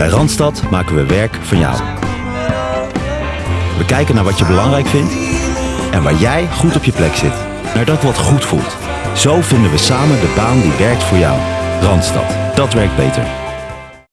Bij Randstad maken we werk van jou. We kijken naar wat je belangrijk vindt en waar jij goed op je plek zit. Naar dat wat goed voelt. Zo vinden we samen de baan die werkt voor jou. Randstad, dat werkt beter.